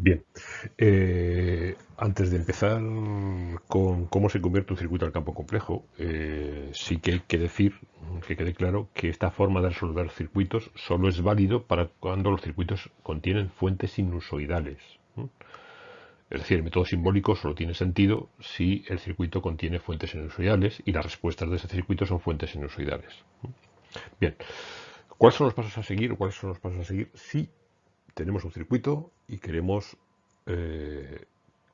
Bien, eh, antes de empezar con cómo se convierte un circuito al campo complejo, eh, sí que hay que decir, que quede claro, que esta forma de resolver circuitos solo es válido para cuando los circuitos contienen fuentes sinusoidales. Es decir, el método simbólico solo tiene sentido si el circuito contiene fuentes sinusoidales y las respuestas de ese circuito son fuentes sinusoidales. Bien, ¿cuáles son los pasos a seguir? ¿Cuáles son los pasos a seguir si tenemos un circuito y queremos eh,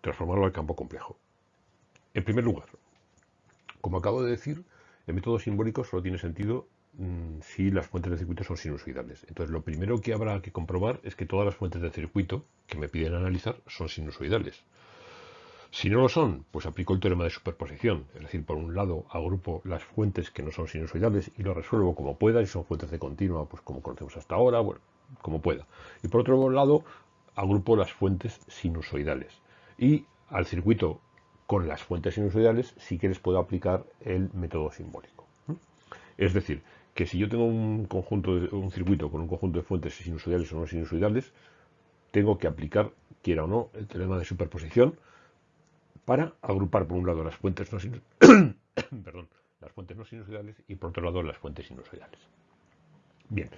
transformarlo al campo complejo. En primer lugar, como acabo de decir, el método simbólico solo tiene sentido mm, si las fuentes del circuito son sinusoidales. Entonces, lo primero que habrá que comprobar es que todas las fuentes del circuito que me piden analizar son sinusoidales. Si no lo son, pues aplico el teorema de superposición. Es decir, por un lado agrupo las fuentes que no son sinusoidales y lo resuelvo como pueda. Si son fuentes de continua, pues como conocemos hasta ahora. Bueno, como pueda. Y por otro lado, agrupo las fuentes sinusoidales. Y al circuito con las fuentes sinusoidales sí que les puedo aplicar el método simbólico. Es decir, que si yo tengo un conjunto de, un circuito con un conjunto de fuentes sinusoidales o no sinusoidales, tengo que aplicar, quiera o no, el teorema de superposición para agrupar por un lado las fuentes no perdón, las fuentes no sinusoidales y por otro lado las fuentes sinusoidales. Bien,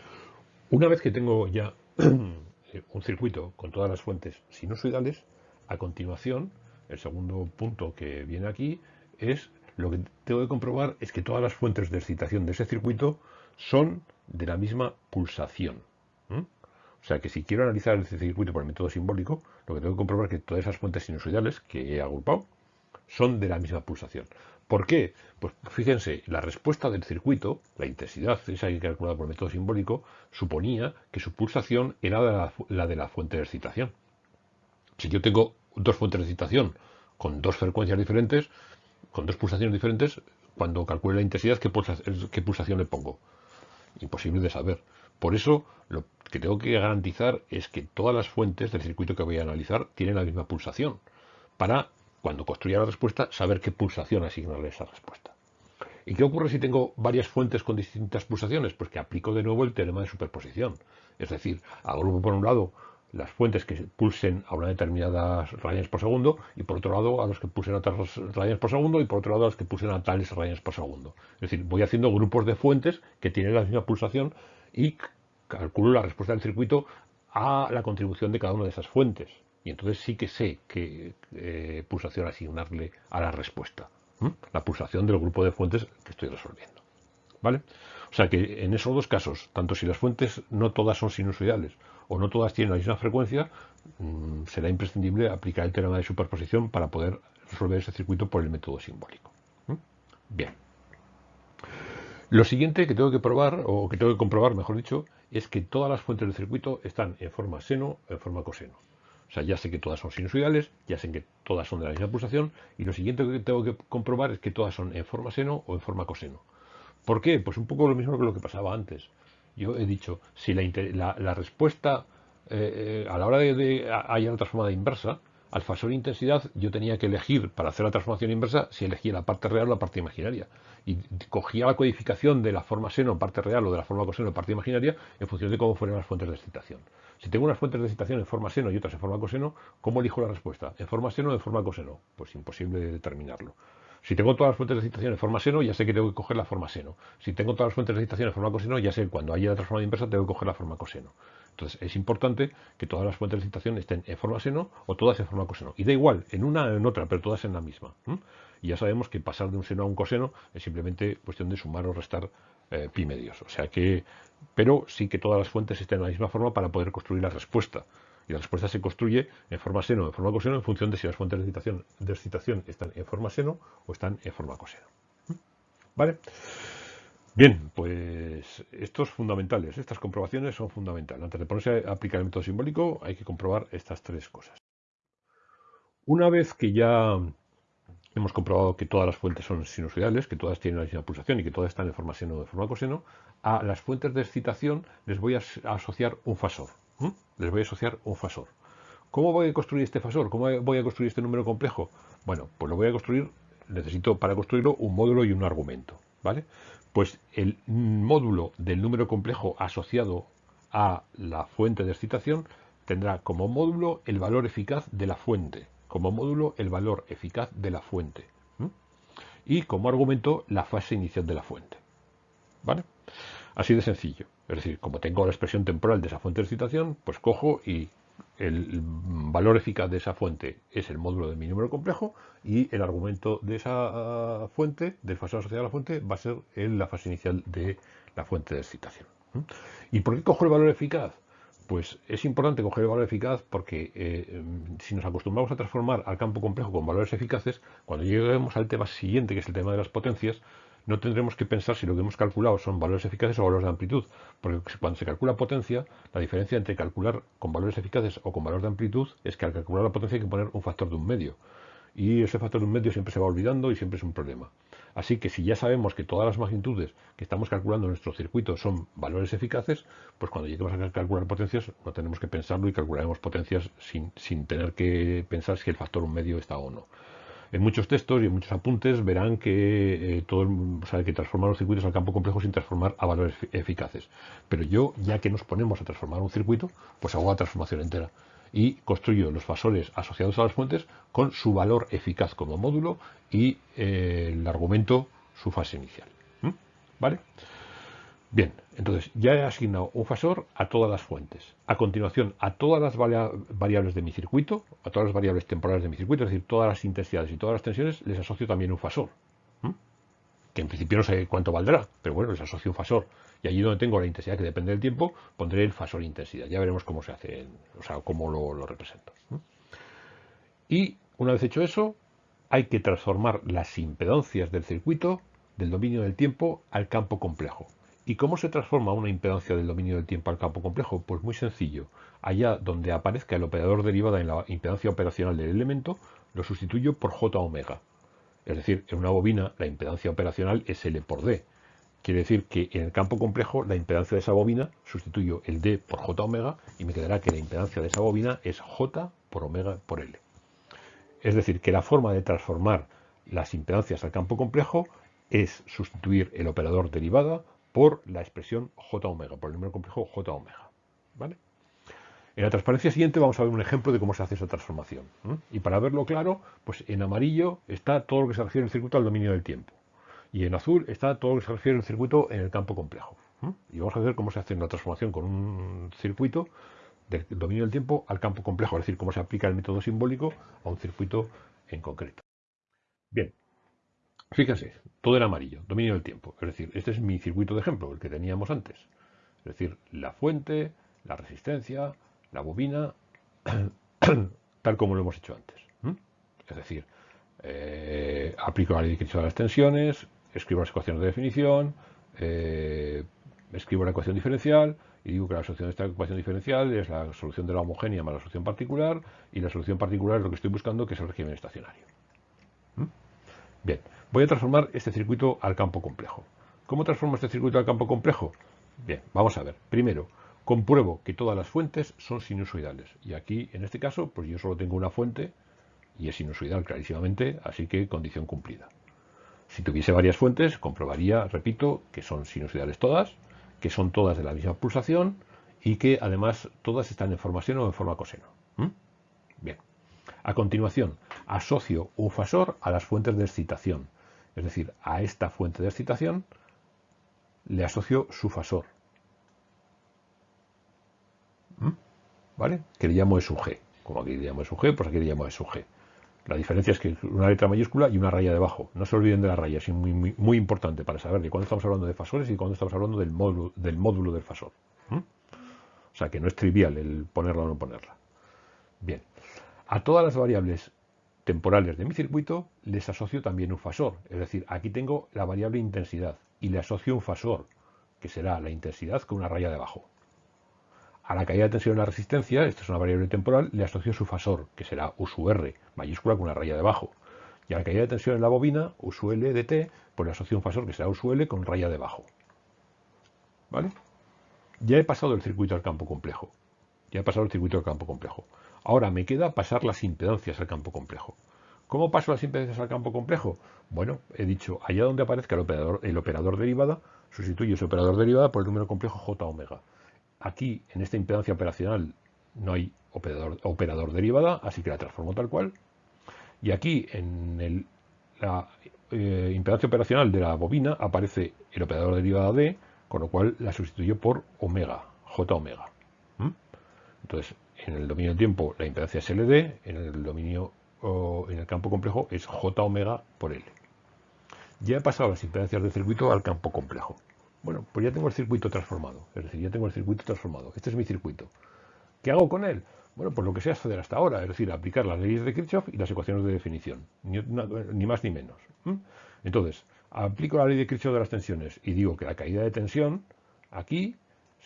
una vez que tengo ya un circuito con todas las fuentes sinusoidales, a continuación, el segundo punto que viene aquí es lo que tengo que comprobar es que todas las fuentes de excitación de ese circuito son de la misma pulsación. O sea que si quiero analizar ese circuito por el método simbólico, lo que tengo que comprobar es que todas esas fuentes sinusoidales que he agrupado son de la misma pulsación. ¿Por qué? Pues fíjense, la respuesta del circuito, la intensidad, esa que calculada por el método simbólico, suponía que su pulsación era la, de la fuente de excitación. Si yo tengo dos fuentes de excitación con dos frecuencias diferentes, con dos pulsaciones diferentes, cuando calcule la intensidad, ¿qué, qué pulsación le pongo? Imposible de saber. Por eso, lo que tengo que garantizar es que todas las fuentes del circuito que voy a analizar tienen la misma pulsación, para cuando construya la respuesta, saber qué pulsación asignarle a esa respuesta. ¿Y qué ocurre si tengo varias fuentes con distintas pulsaciones? Pues que aplico de nuevo el teorema de superposición. Es decir, agrupo por un lado las fuentes que pulsen a una determinada rayanes por segundo y por otro lado a los que pulsen a otras rayanes por segundo y por otro lado a los que pulsen a tales rayanes por segundo. Es decir, voy haciendo grupos de fuentes que tienen la misma pulsación y calculo la respuesta del circuito a la contribución de cada una de esas fuentes. Y entonces sí que sé qué eh, pulsación asignarle a la respuesta. La pulsación del grupo de fuentes que estoy resolviendo. ¿Vale? O sea que en esos dos casos, tanto si las fuentes no todas son sinusoidales o no todas tienen la misma frecuencia, mm, será imprescindible aplicar el teorema de superposición para poder resolver ese circuito por el método simbólico. Bien. Lo siguiente que tengo que probar, o que tengo que comprobar, mejor dicho, es que todas las fuentes del circuito están en forma seno o en forma coseno. O sea, ya sé que todas son sinusoidales, ya sé que todas son de la misma pulsación, y lo siguiente que tengo que comprobar es que todas son en forma seno o en forma coseno. ¿Por qué? Pues un poco lo mismo que lo que pasaba antes. Yo he dicho, si la, respuesta eh, eh, a la hora de, de hallar la transformada inversa, al fasor intensidad yo tenía que elegir para hacer la transformación inversa si elegía la parte real o la parte imaginaria. Y cogía la codificación de la forma seno, parte real, o de la forma coseno, parte imaginaria, en función de cómo fueran las fuentes de excitación. Si tengo unas fuentes de excitación en forma seno y otras en forma coseno, ¿cómo elijo la respuesta? ¿En forma seno o en forma coseno? Pues imposible determinarlo. Si tengo todas las fuentes de excitación en forma seno, ya sé que tengo que coger la forma seno. Si tengo todas las fuentes de excitación en forma coseno, ya sé que cuando haya la transformada inversa tengo que coger la forma coseno. Entonces es importante que todas las fuentes de excitación estén en forma seno o todas en forma coseno. Y da igual, en una o en otra, pero todas en la misma. Y ya sabemos que pasar de un seno a un coseno es simplemente cuestión de sumar o restar eh, pi medios. O sea que, pero sí que todas las fuentes estén en la misma forma para poder construir la respuesta. Y la respuesta se construye en forma seno o en forma coseno en función de si las fuentes de excitación, están en forma seno o están en forma coseno. ¿Vale? Bien, pues estos fundamentales, estas comprobaciones son fundamentales. Antes de ponerse a aplicar el método simbólico hay que comprobar estas tres cosas. Una vez que ya hemos comprobado que todas las fuentes son sinusoidales, que todas tienen la misma pulsación y que todas están en forma seno o de forma coseno, a las fuentes de excitación les voy a asociar un fasor. Les voy a asociar un fasor. ¿Cómo voy a construir este fasor? ¿Cómo voy a construir este número complejo? Bueno, pues lo voy a construir, necesito para construirlo un módulo y un argumento. ¿Vale? Pues el módulo del número complejo asociado a la fuente de excitación tendrá como módulo el valor eficaz de la fuente, como módulo el valor eficaz de la fuente y como argumento la fase inicial de la fuente. ¿Vale? Así de sencillo. Es decir, como tengo la expresión temporal de esa fuente de excitación, pues cojo y el valor eficaz de esa fuente es el módulo de mi número complejo y el argumento de esa ah, fuente, del fasor asociado a la fuente, va a ser la fase inicial de la fuente de excitación. ¿Y por qué cojo el valor eficaz? Pues es importante coger el valor eficaz porque eh, si nos acostumbramos a transformar al campo complejo con valores eficaces, cuando lleguemos al tema siguiente, que es el tema de las potencias, no tendremos que pensar si lo que hemos calculado son valores eficaces o valores de amplitud, porque cuando se calcula potencia, la diferencia entre calcular con valores eficaces o con valores de amplitud es que al calcular la potencia hay que poner un factor de un medio. Y ese factor de un medio siempre se va olvidando y siempre es un problema. Así que si ya sabemos que todas las magnitudes que estamos calculando en nuestro circuito son valores eficaces, pues cuando lleguemos a calcular potencias no tenemos que pensarlo y calcularemos potencias sin, sin tener que pensar si el factor un medio está o no. En muchos textos y en muchos apuntes verán que, eh, todo, que transformar los circuitos al campo complejo sin transformar a valores eficaces. Pero yo, ya que nos ponemos a transformar un circuito, pues hago la transformación entera y construyo los fasores asociados a las fuentes con su valor eficaz como módulo y eh, el argumento su fase inicial. ¿Vale? Bien, entonces ya he asignado un fasor a todas las fuentes. A continuación, a todas las variables de mi circuito, a todas las variables temporales de mi circuito, es decir, todas las intensidades y todas las tensiones, les asocio también un fasor. Que en principio no sé cuánto valdrá, pero bueno, les asocio un fasor. Y allí donde tengo la intensidad que depende del tiempo, pondré el fasor intensidad. Ya veremos cómo se hace, o sea, cómo lo, represento. Y una vez hecho eso, hay que transformar las impedancias del circuito, del dominio del tiempo, al campo complejo. ¿Y cómo se transforma una impedancia del dominio del tiempo al campo complejo? Pues muy sencillo. Allá donde aparezca el operador derivada en la impedancia operacional del elemento, lo sustituyo por J omega. Es decir, en una bobina la impedancia operacional es L por D. Quiere decir que en el campo complejo la impedancia de esa bobina sustituyo el D por J omega y me quedará que la impedancia de esa bobina es J por omega por L. Es decir, que la forma de transformar las impedancias al campo complejo es sustituir el operador derivada por la expresión j omega, por el número complejo j omega. ¿vale? En la transparencia siguiente vamos a ver un ejemplo de cómo se hace esa transformación. Y para verlo claro, pues en amarillo está todo lo que se refiere al circuito al dominio del tiempo. Y en azul está todo lo que se refiere al circuito en el campo complejo. Y vamos a ver cómo se hace una transformación con un circuito del dominio del tiempo al campo complejo, es decir, cómo se aplica el método simbólico a un circuito en concreto. Bien, Fíjense, todo era amarillo, dominio del tiempo. Es decir, este es mi circuito de ejemplo, el que teníamos antes. Es decir, la fuente, la resistencia, la bobina, tal como lo hemos hecho antes. Es decir, eh, aplico la ley de a las tensiones, escribo las ecuaciones de definición, eh, escribo la ecuación diferencial y digo que la solución de esta ecuación diferencial es la solución de la homogénea más la solución particular y la solución particular es lo que estoy buscando, que es el régimen estacionario. Bien, voy a transformar este circuito al campo complejo. ¿Cómo transformo este circuito al campo complejo? Bien, vamos a ver. Primero, compruebo que todas las fuentes son sinusoidales. Y aquí, en este caso, pues yo solo tengo una fuente y es sinusoidal clarísimamente, así que condición cumplida. Si tuviese varias fuentes, comprobaría, repito, que son sinusoidales todas, que son todas de la misma pulsación y que además todas están en forma seno o en forma coseno. Bien. A continuación, asocio un fasor a las fuentes de excitación. Es decir, a esta fuente de excitación le asocio su fasor. ¿Mm? ¿Vale? Que le llamo su G. Como aquí le llamo su G, pues aquí le llamo su G. La diferencia es que una letra mayúscula y una raya debajo. No se olviden de la raya, es muy, importante para saber de cuándo estamos hablando de fasores y cuándo estamos hablando del módulo del, módulo del fasor. ¿Mm? O sea que no es trivial el ponerla o no ponerla. Bien. A todas las variables temporales de mi circuito les asocio también un fasor. Es decir, aquí tengo la variable intensidad y le asocio un fasor, que será la intensidad con una raya debajo. A la caída de tensión en la resistencia, esta es una variable temporal, le asocio su fasor, que será U su R, mayúscula con una raya debajo. Y a la caída de tensión en la bobina, U de T, pues le asocio un fasor que será U su L con raya debajo. ¿Vale? Ya he pasado el circuito al campo complejo. Ya he pasado el circuito al campo complejo. Ahora me queda pasar las impedancias al campo complejo. ¿Cómo paso las impedancias al campo complejo? Bueno, he dicho, allá donde aparezca el operador, derivada, sustituyo ese operador derivada por el número complejo J omega. Aquí, en esta impedancia operacional no hay operador, derivada, así que la transformo tal cual. Y aquí en la eh, impedancia operacional de la bobina aparece el operador derivada D, con lo cual la sustituyo por omega, J omega. Entonces, en el dominio del tiempo la impedancia es LD, en el dominio en el campo complejo es J omega por L. Ya he pasado las impedancias del circuito al campo complejo. Bueno, pues ya tengo el circuito transformado, es decir, ya tengo el circuito transformado. Este es mi circuito. ¿Qué hago con él? Bueno, pues lo que sé hacer hasta ahora, es decir, aplicar las leyes de Kirchhoff y las ecuaciones de definición, ni, más ni menos. Entonces, aplico la ley de Kirchhoff de las tensiones y digo que la caída de tensión aquí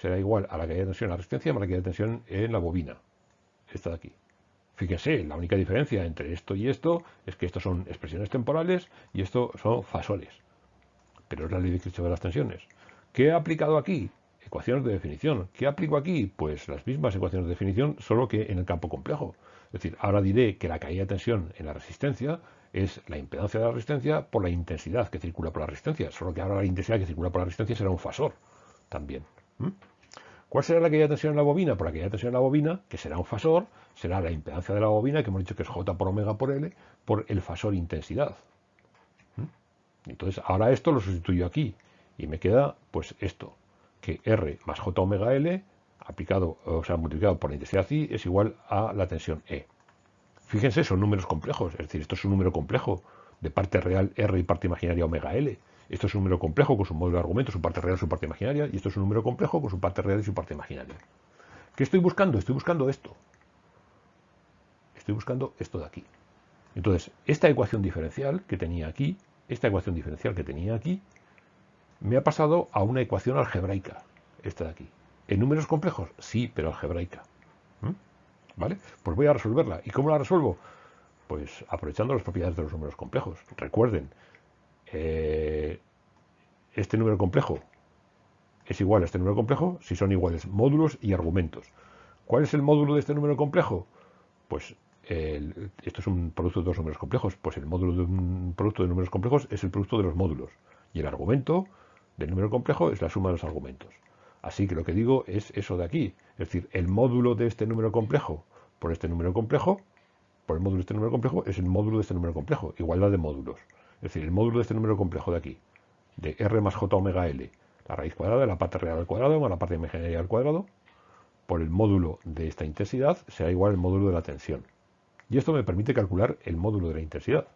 será igual a la caída de tensión en la resistencia más la caída de tensión en la bobina, esta de aquí. Fíjense, la única diferencia entre esto y esto es que estos son expresiones temporales y esto son fasores. Pero es la ley de Kirchhoff de las tensiones. ¿Qué he aplicado aquí? Ecuaciones de definición. ¿Qué aplico aquí? Pues las mismas ecuaciones de definición, solo que en el campo complejo. Es decir, ahora diré que la caída de tensión en la resistencia es la impedancia de la resistencia por la intensidad que circula por la resistencia. Solo que ahora la intensidad que circula por la resistencia será un fasor también. ¿Cuál será la caída de tensión en la bobina? Por la caída de tensión en la bobina, que será un fasor, será la impedancia de la bobina, que hemos dicho que es J por omega por L, por el fasor intensidad. Entonces, ahora esto lo sustituyo aquí y me queda pues esto, que R más J omega L aplicado, o sea, multiplicado por la intensidad I es igual a la tensión E. Fíjense, son números complejos, es decir, esto es un número complejo de parte real R y parte imaginaria omega L. Esto es un número complejo con su módulo de argumento, su parte real, su parte imaginaria, y esto es un número complejo con su parte real y su parte imaginaria. ¿Qué estoy buscando? Estoy buscando esto. Estoy buscando esto de aquí. Entonces, esta ecuación diferencial que tenía aquí, esta ecuación diferencial que tenía aquí, me ha pasado a una ecuación algebraica, esta de aquí. ¿En números complejos? Sí, pero algebraica. ¿Mm? ¿Vale? Pues voy a resolverla. ¿Y cómo la resuelvo? Pues aprovechando las propiedades de los números complejos. Recuerden, eh, este número complejo es igual a este número complejo si son iguales módulos y argumentos. ¿Cuál es el módulo de este número complejo? Pues esto es un producto de dos números complejos. Pues el módulo de un producto de números complejos es el producto de los módulos. Y el argumento del número complejo es la suma de los argumentos. Así que lo que digo es eso de aquí. Es decir, el módulo de este número complejo por este número complejo, por el módulo de este número complejo, es el módulo de este número complejo. Igualdad de módulos. Es decir, el módulo de este número complejo de aquí, de r más j omega l, la raíz cuadrada de la parte real al cuadrado más la parte imaginaria al cuadrado, por el módulo de esta intensidad será igual al módulo de la tensión. Y esto me permite calcular el módulo de la intensidad.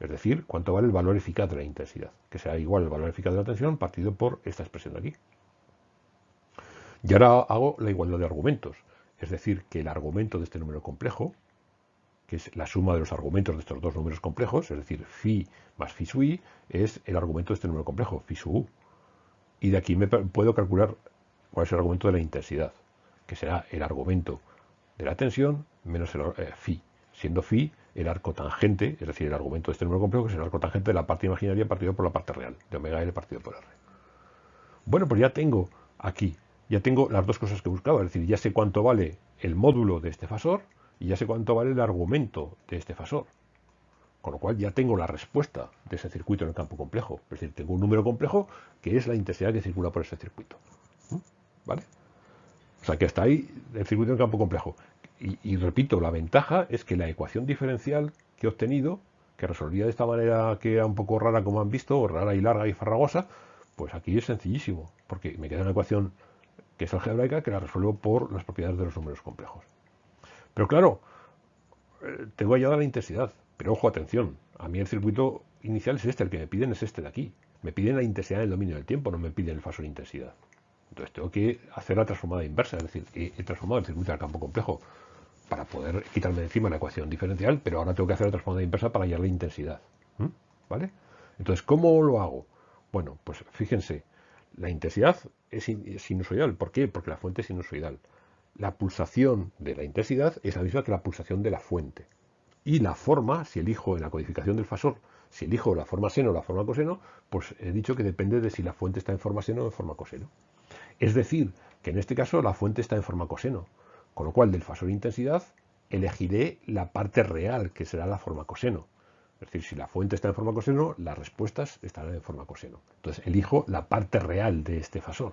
Es decir, cuánto vale el valor eficaz de la intensidad, que será igual al valor eficaz de la tensión partido por esta expresión de aquí. Y ahora hago la igualdad de argumentos, es decir, que el argumento de este número complejo, que es la suma de los argumentos de estos dos números complejos, es decir, phi más phi su i, es el argumento de este número complejo, phi su u. Y de aquí me puedo calcular cuál es el argumento de la intensidad, que será el argumento de la tensión menos el eh, phi, siendo phi el arco tangente, es decir, el argumento de este número complejo, que es el arco tangente de la parte imaginaria partido por la parte real, de omega L partido por R. Bueno, pues ya tengo aquí, ya tengo las dos cosas que buscaba, es decir, ya sé cuánto vale el módulo de este fasor y ya sé cuánto vale el argumento de este fasor. Con lo cual ya tengo la respuesta de ese circuito en el campo complejo. Es decir, tengo un número complejo que es la intensidad que circula por ese circuito. ¿Mm? ¿Vale? O sea que hasta ahí el circuito en el campo complejo y, repito, la ventaja es que la ecuación diferencial que he obtenido, que resolvía de esta manera que era un poco rara como han visto, rara y larga y farragosa, pues aquí es sencillísimo, porque me queda una ecuación que es algebraica que la resuelvo por las propiedades de los números complejos. Pero claro, eh, tengo allá la intensidad, pero ojo, atención, a mí el circuito inicial es este, el que me piden es este de aquí. Me piden la intensidad del dominio del tiempo, no me piden el fasor intensidad. Entonces tengo que hacer la transformada inversa, es decir, he transformado el circuito al campo complejo para poder quitarme de encima la ecuación diferencial, pero ahora tengo que hacer la transformada inversa para hallar la intensidad. ¿Vale? Entonces, ¿cómo lo hago? Bueno, pues fíjense, la intensidad es sinusoidal. ¿Por qué? Porque la fuente es sinusoidal. La pulsación de la intensidad es la misma que la pulsación de la fuente. Y la forma, si elijo en la codificación del fasor, si elijo la forma seno o la forma coseno, pues he dicho que depende de si la fuente está en forma seno o en forma coseno. Es decir, que en este caso la fuente está en forma coseno. Con lo cual, del fasor intensidad, elegiré la parte real, que será la forma coseno. Es decir, si la fuente está en forma coseno, las respuestas estarán en forma coseno. Entonces, elijo la parte real de este fasor.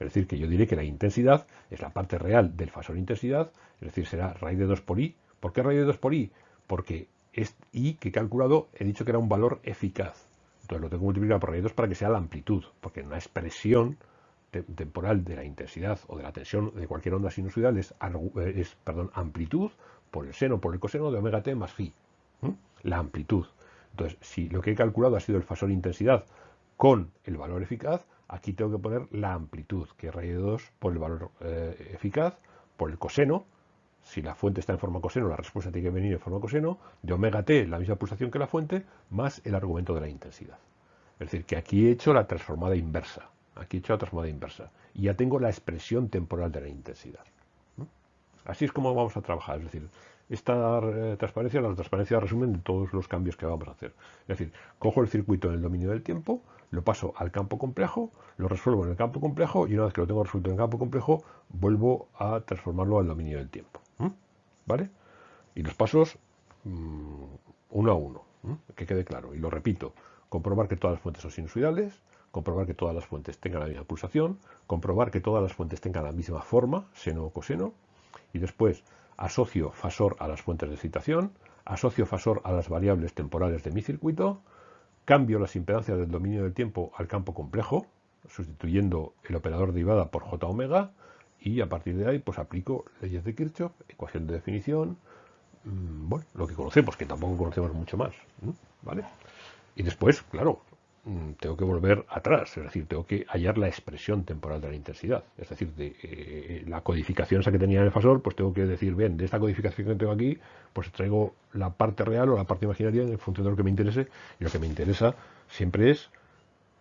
Es decir, que yo diré que la intensidad es la parte real del fasor intensidad, es decir, será raíz de 2 por i. ¿Por qué raíz de 2 por i? Porque es i que he calculado, he dicho que era un valor eficaz. Entonces lo tengo que multiplicar por raíz de 2 para que sea la amplitud, porque una expresión temporal de la intensidad o de la tensión de cualquier onda sinusoidal es, es perdón, amplitud por el seno por el coseno de omega t más phi. La amplitud. Entonces, si lo que he calculado ha sido el fasor intensidad con el valor eficaz, aquí tengo que poner la amplitud, que es raíz de 2 por el valor eh, eficaz, por el coseno. Si la fuente está en forma coseno, la respuesta tiene que venir en forma coseno, de omega t, la misma pulsación que la fuente, más el argumento de la intensidad. Es decir, que aquí he hecho la transformada inversa. Aquí he hecho la transformada inversa. Y ya tengo la expresión temporal de la intensidad. Así es como vamos a trabajar. Es decir, esta eh, transparencia, la transparencia resumen de todos los cambios que vamos a hacer. Es decir, cojo el circuito en el dominio del tiempo, lo paso al campo complejo, lo resuelvo en el campo complejo y una vez que lo tengo resuelto en el campo complejo, vuelvo a transformarlo al dominio del tiempo. ¿Vale? Y los pasos mm, uno a uno, que quede claro. Y lo repito, comprobar que todas las fuentes son sinusoidales, comprobar que todas las fuentes tengan la misma pulsación, comprobar que todas las fuentes tengan la misma forma, seno o coseno, y después asocio fasor a las fuentes de excitación, asocio fasor a las variables temporales de mi circuito, cambio las impedancias del dominio del tiempo al campo complejo, sustituyendo el operador derivada por j omega, y a partir de ahí pues aplico leyes de Kirchhoff, ecuación de definición, mm, bueno, lo que conocemos, que tampoco conocemos mucho más, ¿vale? Y después, claro, tengo que volver atrás, es decir, tengo que hallar la expresión temporal de la intensidad. Es decir, de, eh, la codificación esa que tenía en el fasor, pues tengo que decir, bien, de esta codificación que tengo aquí, pues traigo la parte real o la parte imaginaria en función de lo que me interese. Y lo que me interesa siempre es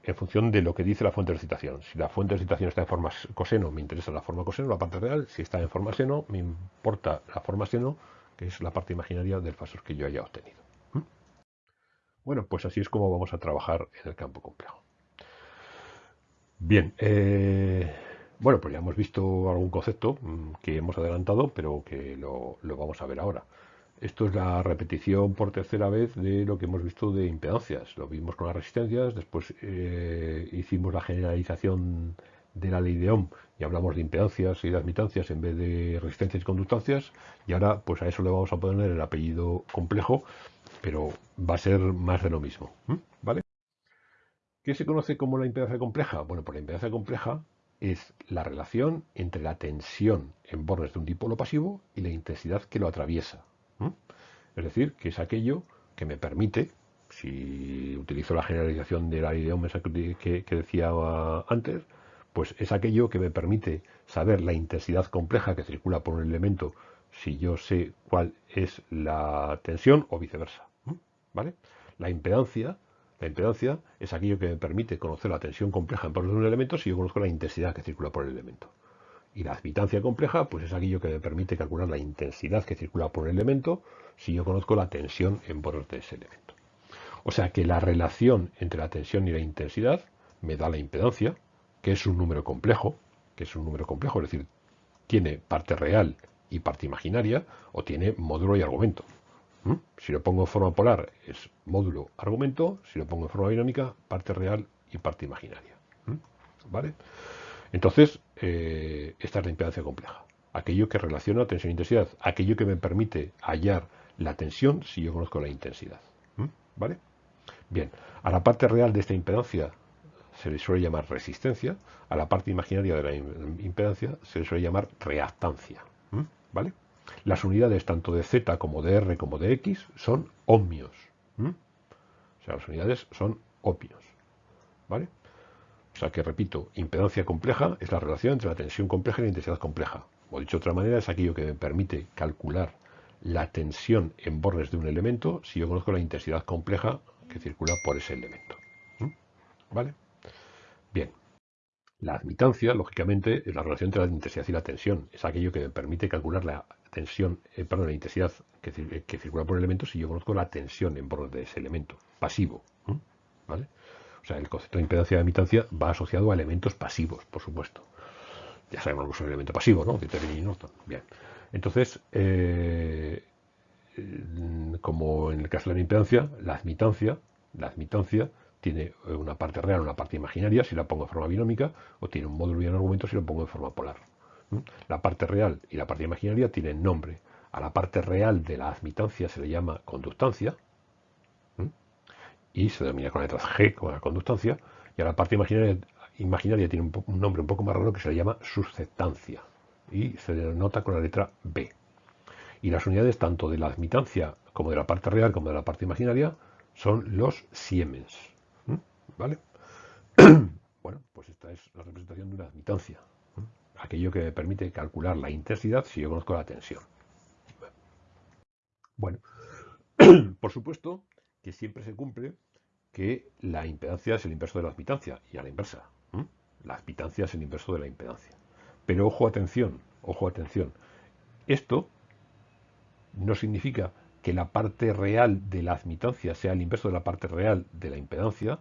en función de lo que dice la fuente de excitación. Si la fuente de excitación está en forma coseno, me interesa la forma coseno, la parte real. Si está en forma seno, me importa la forma seno, que es la parte imaginaria del fasor que yo haya obtenido. Bueno, pues así es como vamos a trabajar en el campo complejo. Bien, eh, bueno, pues ya hemos visto algún concepto mm, que hemos adelantado, pero que lo, vamos a ver ahora. Esto es la repetición por tercera vez de lo que hemos visto de impedancias. Lo vimos con las resistencias, después eh, hicimos la generalización de la ley de Ohm y hablamos de impedancias y de admitancias en vez de resistencias y conductancias y ahora pues a eso le vamos a poner el apellido complejo pero va a ser más de lo mismo, ¿vale? ¿Qué se conoce como la impedancia compleja? Bueno, pues la impedancia compleja es la relación entre la tensión en bordes de un dipolo pasivo y la intensidad que lo atraviesa. Es decir, que es aquello que me permite, si utilizo la generalización de la idea que, que decía antes, pues es aquello que me permite saber la intensidad compleja que circula por un elemento si yo sé cuál es la tensión o viceversa. ¿Vale? La impedancia, la impedancia es aquello que me permite conocer la tensión compleja en torno de un elemento si yo conozco la intensidad que circula por el elemento. Y la admitancia compleja, pues es aquello que me permite calcular la intensidad que circula por el elemento si yo conozco la tensión en bordes de ese elemento. O sea que la relación entre la tensión y la intensidad me da la impedancia, que es un número complejo, que es un número complejo, es decir, tiene parte real y parte imaginaria, o tiene módulo y argumento. ¿Mm? Si lo pongo en forma polar es módulo argumento, si lo pongo en forma dinámica, parte real y parte imaginaria. ¿Mm? ¿Vale? Entonces, eh, esta es la impedancia compleja. Aquello que relaciona tensión e intensidad, aquello que me permite hallar la tensión si yo conozco la intensidad. ¿Mm? ¿Vale? Bien, a la parte real de esta impedancia se le suele llamar resistencia, a la parte imaginaria de la impedancia se le suele llamar reactancia. ¿Vale? Las unidades tanto de Z como de R como de X son ohmios. O sea, las unidades son ohmios. ¿Vale? O sea que, repito, impedancia compleja es la relación entre la tensión compleja y la intensidad compleja. O dicho de otra manera, es aquello que me permite calcular la tensión en bordes de un elemento si yo conozco la intensidad compleja que circula por ese elemento. ¿Vale? Bien. La admitancia, lógicamente, es la relación entre la intensidad y la tensión. Es aquello que me permite calcular la tensión, eh, perdón, la intensidad que, circula por el elemento si yo conozco la tensión en borde de ese elemento, pasivo. ¿Vale? O sea, el concepto de impedancia de admitancia va asociado a elementos pasivos, por supuesto. Ya sabemos que es un elemento pasivo, ¿no? De y Norton. Bien. Entonces, eh, como en el caso de la impedancia, la admitancia, la admitancia tiene eh, una parte real, una parte imaginaria, si la pongo en forma binómica, o tiene un módulo y un argumento si lo pongo en forma polar. La parte real y la parte imaginaria tienen nombre. A la parte real de la admitancia se le llama conductancia y se denomina con letras G, con la conductancia, y a la parte imaginaria, tiene un, nombre un poco más raro que se le llama susceptancia y se denota con la letra B. Y las unidades tanto de la admitancia como de la parte real como de la parte imaginaria son los siemens. ¿Vale? bueno, pues esta es la representación de una admitancia. Aquello que me permite calcular la intensidad si yo conozco la tensión. Bueno, por supuesto que siempre se cumple que la impedancia es el inverso de la admitancia y a la inversa. La admitancia es el inverso de la impedancia. Pero ojo, atención, ojo, atención. Esto no significa que la parte real de la admitancia sea el inverso de la parte real de la impedancia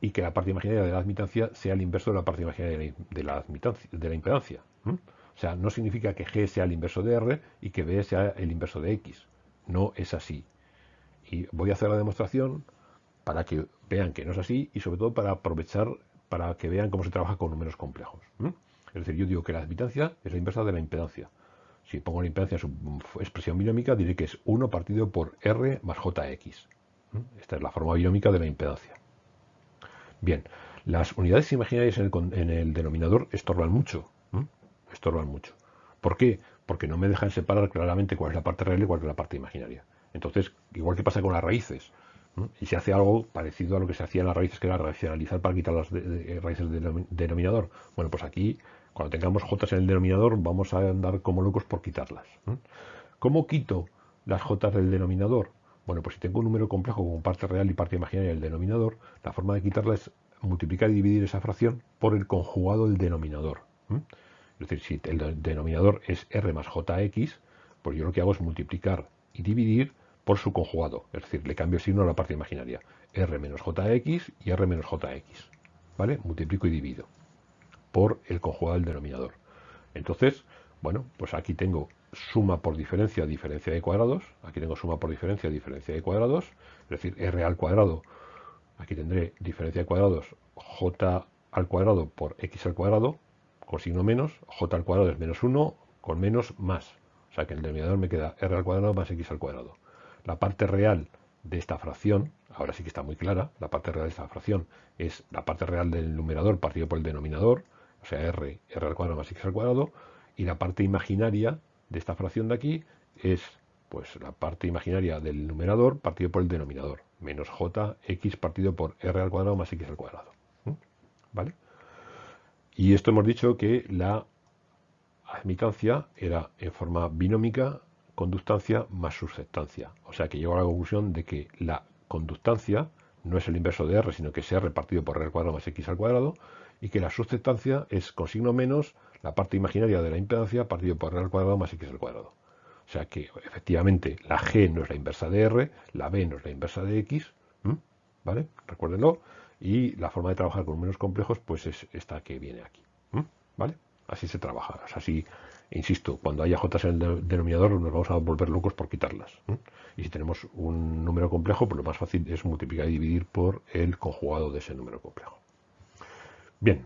y que la parte imaginaria de la admitancia sea el inverso de la parte imaginaria de la, de la impedancia. O sea, no significa que G sea el inverso de R y que B sea el inverso de X. No es así. Y voy a hacer la demostración para que vean que no es así y sobre todo para aprovechar, para que vean cómo se trabaja con números complejos. Es decir, yo digo que la admitancia es la inversa de la impedancia. Si pongo la impedancia en su expresión binómica, diré que es 1 partido por R más JX. Esta es la forma binómica de la impedancia. Bien, las unidades imaginarias en el, denominador estorban mucho. Estorban mucho. ¿Por qué? Porque no me dejan separar claramente cuál es la parte real y cuál es la parte imaginaria. Entonces, igual que pasa con las raíces, y se hace algo parecido a lo que se hacía en las raíces, que era racionalizar para quitar las raíces del denominador. Bueno, pues aquí, cuando tengamos j en el denominador, vamos a andar como locos por quitarlas. ¿Cómo quito las j del denominador? Bueno, pues si tengo un número complejo como parte real y parte imaginaria del denominador, la forma de quitarla es multiplicar y dividir esa fracción por el conjugado del denominador. Es decir, si el denominador es r más jx, pues yo lo que hago es multiplicar y dividir por su conjugado, es decir, le cambio el signo a la parte imaginaria, r menos jx y r menos jx, ¿vale? Multiplico y divido por el conjugado del denominador. Entonces, bueno, pues aquí tengo suma por diferencia, diferencia de cuadrados, aquí tengo suma por diferencia, diferencia de cuadrados, es decir, r al cuadrado, aquí tendré diferencia de cuadrados, j al cuadrado por x al cuadrado, con signo menos, j al cuadrado es menos 1, con menos más, o sea que el denominador me queda r al cuadrado más x al cuadrado. La parte real de esta fracción, ahora sí que está muy clara, la parte real de esta fracción es la parte real del numerador partido por el denominador, o sea, r, r al cuadrado más x al cuadrado, y la parte imaginaria de esta fracción de aquí es pues la parte imaginaria del numerador partido por el denominador, menos j x partido por r al cuadrado más x al cuadrado. ¿Vale? Y esto hemos dicho que la admitancia era en forma binómica conductancia más susceptancia. O sea que llego a la conclusión de que la conductancia no es el inverso de R, sino que es R partido por R al cuadrado más X al cuadrado, y que la susceptancia es con signo menos la parte imaginaria de la impedancia partido por R al cuadrado más X al cuadrado. O sea que efectivamente la G no es la inversa de R, la B no es la inversa de X, ¿vale? Recuérdenlo. Y la forma de trabajar con números complejos pues es esta que viene aquí, ¿vale? Así se trabaja, así Insisto, cuando haya j en el denominador nos vamos a volver locos por quitarlas. Y si tenemos un número complejo, pues lo más fácil es multiplicar y dividir por el conjugado de ese número complejo. Bien.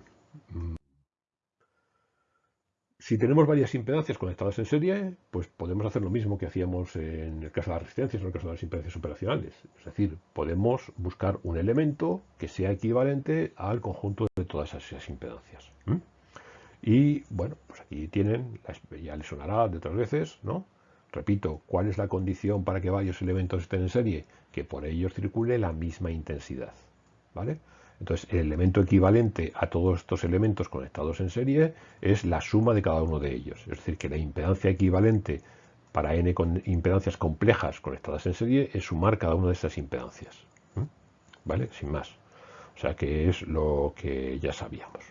Si tenemos varias impedancias conectadas en serie, pues podemos hacer lo mismo que hacíamos en el caso de las resistencias en el caso de las impedancias operacionales. Es decir, podemos buscar un elemento que sea equivalente al conjunto de todas esas impedancias. Y bueno, pues aquí tienen, ya les sonará de otras veces, ¿no? Repito, ¿cuál es la condición para que varios elementos estén en serie? Que por ellos circule la misma intensidad, ¿vale? Entonces, el elemento equivalente a todos estos elementos conectados en serie es la suma de cada uno de ellos. Es decir, que la impedancia equivalente para n con impedancias complejas conectadas en serie es sumar cada una de estas impedancias. ¿Vale? Sin más. O sea que es lo que ya sabíamos.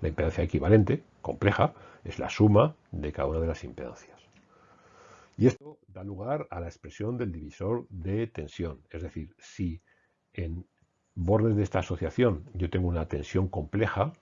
La impedancia equivalente, compleja, es la suma de cada una de las impedancias. Y esto da lugar a la expresión del divisor de tensión. Es decir, si en bordes de esta asociación yo tengo una tensión compleja,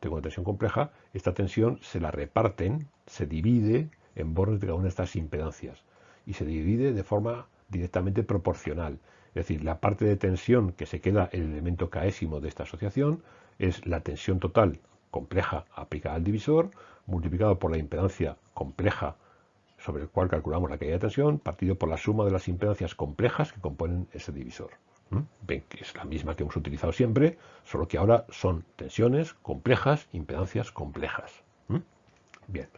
tengo una tensión compleja, esta tensión se la reparten, se divide en bordes de cada una de estas impedancias y se divide de forma directamente proporcional. Es decir, la parte de tensión que se queda el elemento késimo de esta asociación es la tensión total compleja aplicada al divisor multiplicado por la impedancia compleja sobre el cual calculamos la caída de tensión partido por la suma de las impedancias complejas que componen ese divisor. Ven que es la misma que hemos utilizado siempre, solo que ahora son tensiones complejas, impedancias complejas. Bien.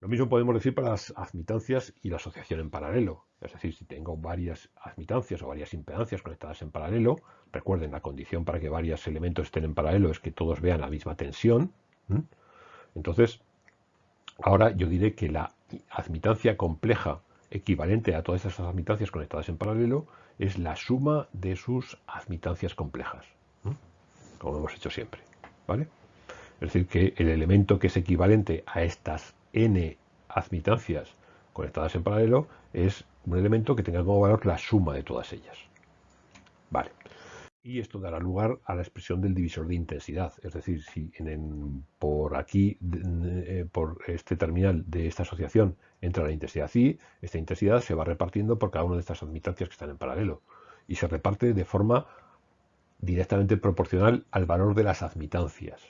Lo mismo podemos decir para las admitancias y la asociación en paralelo. Es decir, si tengo varias admitancias o varias impedancias conectadas en paralelo, recuerden, la condición para que varios elementos estén en paralelo es que todos vean la misma tensión. Entonces, ahora yo diré que la admitancia compleja equivalente a todas esas admitancias conectadas en paralelo es la suma de sus admitancias complejas, como hemos hecho siempre. ¿vale? Es decir, que el elemento que es equivalente a estas n admitancias conectadas en paralelo es un elemento que tenga como valor la suma de todas ellas. Vale. Y esto dará lugar a la expresión del divisor de intensidad. Es decir, si por aquí, eh, por este terminal de esta asociación, entra la intensidad I, esta intensidad se va repartiendo por cada una de estas admitancias que están en paralelo. Y se reparte de forma directamente proporcional al valor de las admitancias.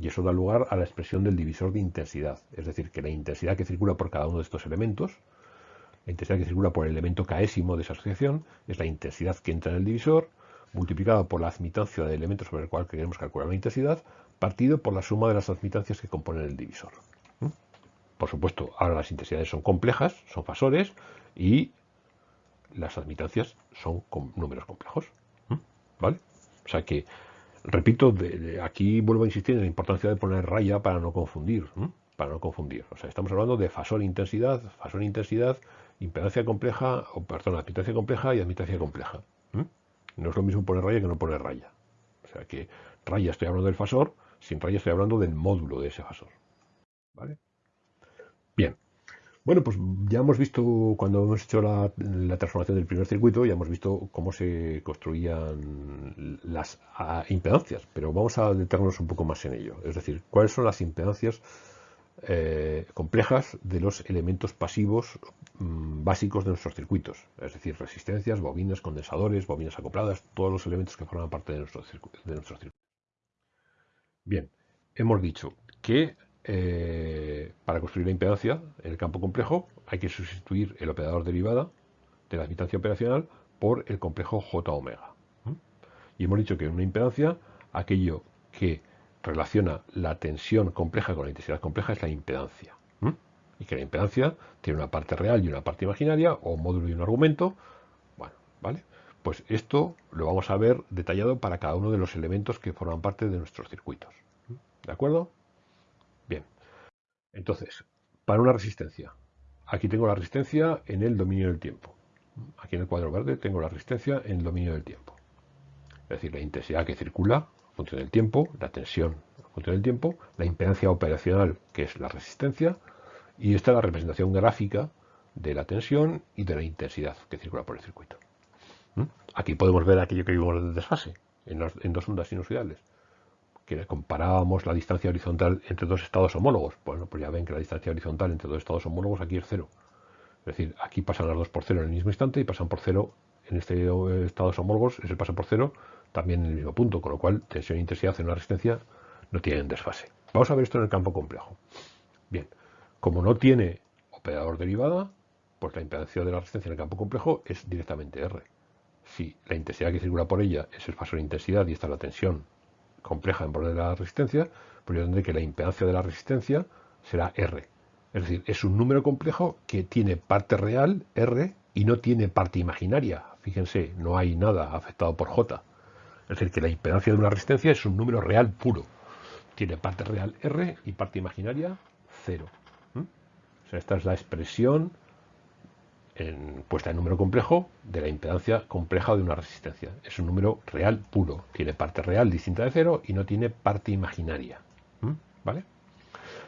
Y eso da lugar a la expresión del divisor de intensidad. Es decir, que la intensidad que circula por cada uno de estos elementos, la intensidad que circula por el elemento késimo de esa asociación, es la intensidad que entra en el divisor, multiplicado por la admitancia del elemento sobre el cual queremos calcular la intensidad, partido por la suma de las admitancias que componen el divisor. Por supuesto, ahora las intensidades son complejas, son fasores, y las admitancias son números complejos. ¿Vale? O sea que, repito, aquí vuelvo a insistir en la importancia de poner raya para no confundir. Para no confundir. O sea, estamos hablando de fasor-intensidad, fasor-intensidad, impedancia compleja, o perdón, admitancia compleja y admitancia compleja. No es lo mismo poner raya que no poner raya. O sea que raya estoy hablando del fasor, sin raya estoy hablando del módulo de ese fasor. ¿Vale? Bien. Bueno, pues ya hemos visto, cuando hemos hecho la, transformación del primer circuito, ya hemos visto cómo se construían las impedancias, pero vamos a detenernos un poco más en ello. Es decir, cuáles son las impedancias eh, complejas de los elementos pasivos mm, básicos de nuestros circuitos, es decir, resistencias, bobinas, condensadores, bobinas acopladas, todos los elementos que forman parte de, nuestro de nuestros circuitos. Bien, hemos dicho que eh, para construir la impedancia en el campo complejo hay que sustituir el operador derivada de la admitancia operacional por el complejo J omega. Y hemos dicho que en una impedancia aquello que relaciona la tensión compleja con la intensidad compleja es la impedancia. Y que la impedancia tiene una parte real y una parte imaginaria, o un módulo y un argumento. Bueno, ¿vale? Pues esto lo vamos a ver detallado para cada uno de los elementos que forman parte de nuestros circuitos. ¿De acuerdo? Entonces, para una resistencia. Aquí tengo la resistencia en el dominio del tiempo. Aquí en el cuadro verde tengo la resistencia en el dominio del tiempo. Es decir, la intensidad que circula función del tiempo, la tensión en función del tiempo, la impedancia operacional, que es la resistencia, y esta es la representación gráfica de la tensión y de la intensidad que circula por el circuito. ¿Mm? Aquí podemos ver aquello que vimos de desfase en, dos ondas sinusoidales, que comparábamos la distancia horizontal entre dos estados homólogos. Bueno, pues ya ven que la distancia horizontal entre dos estados homólogos aquí es cero. Es decir, aquí pasan las dos por cero en el mismo instante y pasan por cero en este estados homólogos, ese pasa por cero también en el mismo punto, con lo cual tensión e intensidad en una resistencia no tienen desfase. Vamos a ver esto en el campo complejo. Bien, como no tiene operador derivada, pues la impedancia de la resistencia en el campo complejo es directamente R. Si la intensidad que circula por ella es el fasor de intensidad y está la tensión compleja en borde de la resistencia, pues yo tendré que la impedancia de la resistencia será R. Es decir, es un número complejo que tiene parte real, R, y no tiene parte imaginaria. Fíjense, no hay nada afectado por J. Es decir, que la impedancia de una resistencia es un número real puro. Tiene parte real R y parte imaginaria 0. O sea, esta es la expresión puesta en número complejo de la impedancia compleja de una resistencia. Es un número real puro. Tiene parte real distinta de 0 y no tiene parte imaginaria. ¿Vale?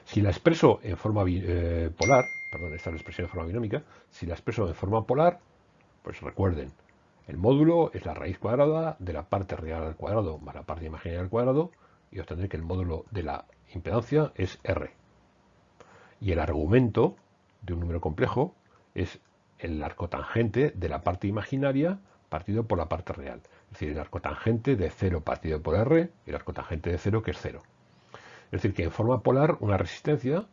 Si la expreso en forma eh, polar, perdón, esta es la expresión en forma binómica, si la expreso en forma polar, pues recuerden, el módulo es la raíz cuadrada de la parte real al cuadrado más la parte imaginaria al cuadrado y obtendré que el módulo de la impedancia es R. Y el argumento de un número complejo es el arco tangente de la parte imaginaria partido por la parte real. Es decir, el arco tangente de 0 partido por R, el arco tangente de 0 que es 0. Es decir, que en forma polar una resistencia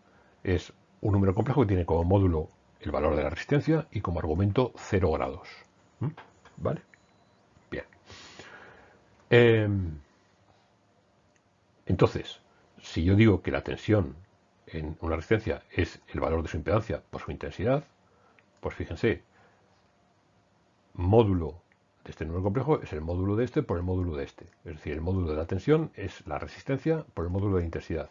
es un número complejo que tiene como módulo el valor de la resistencia y como argumento 0 grados. ¿Mm? ¿Vale? Bien. Em, entonces, si yo digo que la tensión en una resistencia es el valor de su impedancia por su intensidad, pues fíjense, módulo de este número complejo es el módulo de este por el módulo de este. Es decir, el módulo de la tensión es la resistencia por el módulo de intensidad.